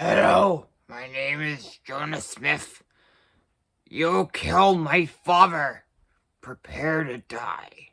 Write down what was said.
Hello, my name is Jonah Smith. You killed my father. Prepare to die.